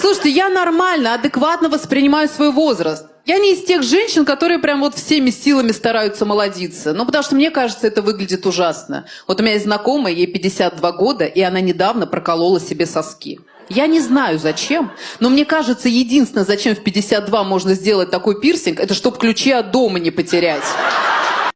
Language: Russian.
Слушайте, я нормально, адекватно воспринимаю свой возраст. Я не из тех женщин, которые прям вот всеми силами стараются молодиться. Ну, потому что мне кажется, это выглядит ужасно. Вот у меня есть знакомая, ей 52 года, и она недавно проколола себе соски. Я не знаю зачем, но мне кажется, единственное, зачем в 52 можно сделать такой пирсинг, это чтобы ключи от дома не потерять.